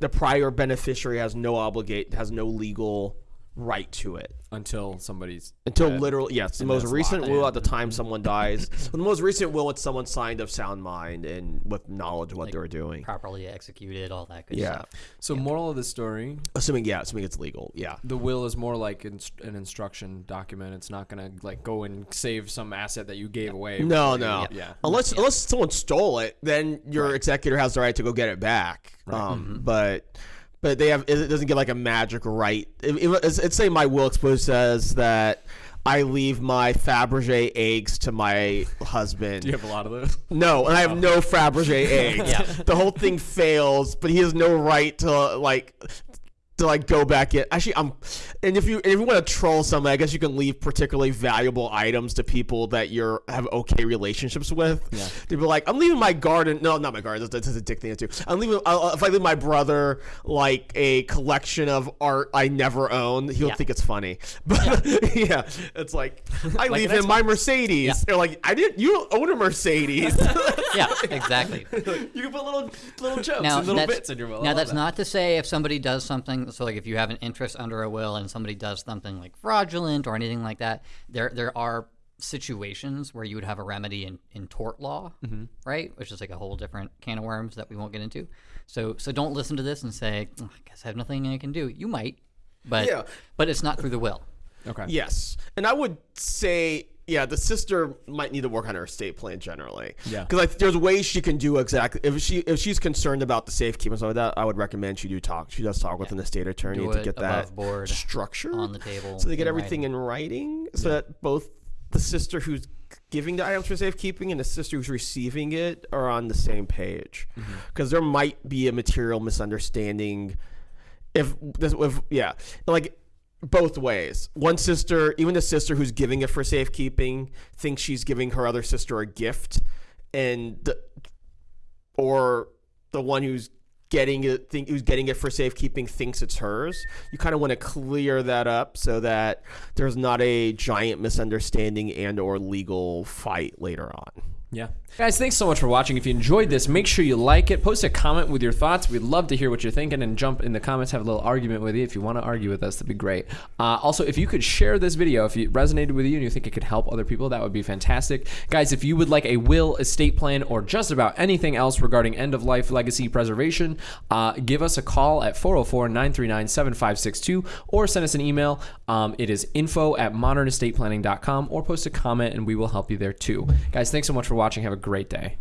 The prior beneficiary has no obligate, has no legal right to it Until somebody's until dead. literally yes. The And most recent locked will in. at the time someone dies. the most recent will it's someone signed of sound mind and with knowledge of what they were doing. Properly executed, all that good Yeah. stuff. So moral of the story: Assuming yeah, assuming it's legal. Yeah. the will is more like inst- an instruction document. It's not gonna like go and save some asset that you gave away. No, before no. you- Yeah. Unless unless someone stole it, then your executor has the right to go get it back. Um, but but they have it doesn't get like a magic right. It, it, it's, it's say my will exposed says that I leave my Fabergé eggs to my husband. Do you have a lot of those? No, and I have no Fabergé eggs. Yeah. The whole thing fails, but he has no right to like to like go back in. Actually, I'm and if you if you want to troll someone, I guess you can leave particularly valuable items to people that you're have okay relationships with. Yeah. They'd be like, I'm leaving my garden. No, not my garden. That's, that's a dick thing to do. I'm leaving. I'll, if I leave my brother like a collection of art I never owned, he'll Yeah. think it's funny. But yeah, it's like I leave him my Mercedes. Yeah. They're like, I didn't. You don't own a Mercedes. Yeah, exactly. you can put little little jokes now, and little bits in your will. Now that's that. not to say if somebody does something. So, like if you have an interest under a will and somebody does something like fraudulent or anything like that, there there are situations where you would have a remedy in, in tort law, Mm-hmm. right? Which is like a whole different can of worms that we won't get into. So so don't listen to this and say, "Oh, I guess I have nothing I can do. You might, but Yeah. but it's not through the will. Okay. Yes, and I would say, yeah, the sister might need to work on her estate plan generally. Yeah. because like, there's ways she can do exactly if she if she's concerned about the safekeeping and stuff like that. I would recommend she do talk. She does talk with an estate attorney to get that board, structure on the table, so they get in everything in writing, so that both the sister who's giving the items for safekeeping and the sister who's receiving it are on the same page, mm-hmm. because there might be a material misunderstanding if this if yeah like both ways. One sister, even the sister who's giving it for safekeeping, thinks she's giving her other sister a gift, and or the one who's getting it think who's getting it for safekeeping thinks it's hers. You kind of want to clear that up so that there's not a giant misunderstanding and or legal fight later on. Yeah. Guys, thanks so much for watching. If you enjoyed this, make sure you like it. Post a comment with your thoughts. We'd love to hear what you're thinking and jump in the comments, have a little argument with you. If you want to argue with us, that'd be great. Uh, also, if you could share this video, if it resonated with you and you think it could help other people, that would be fantastic. Guys, if you would like a will, estate plan, or just about anything else regarding end of life legacy preservation, uh, give us a call at 404 939 7562 or send us an email. Um, it is info at modernestateplanning.com or post a comment and we will help you there too. Guys, thanks so much for watching. Have a great day.